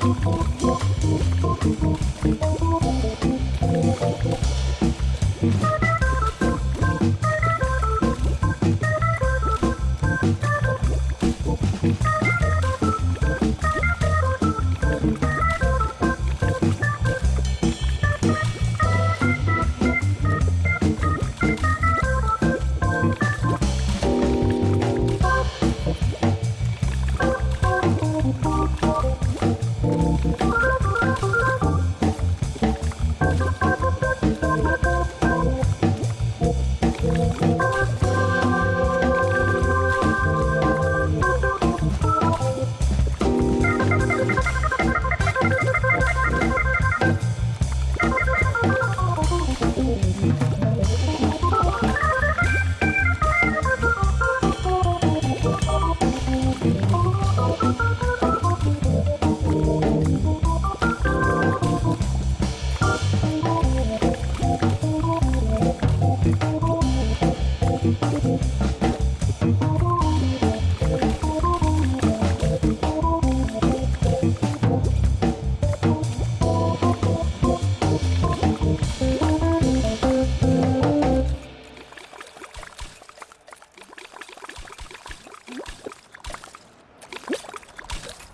フフフ。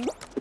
Mm-hmm.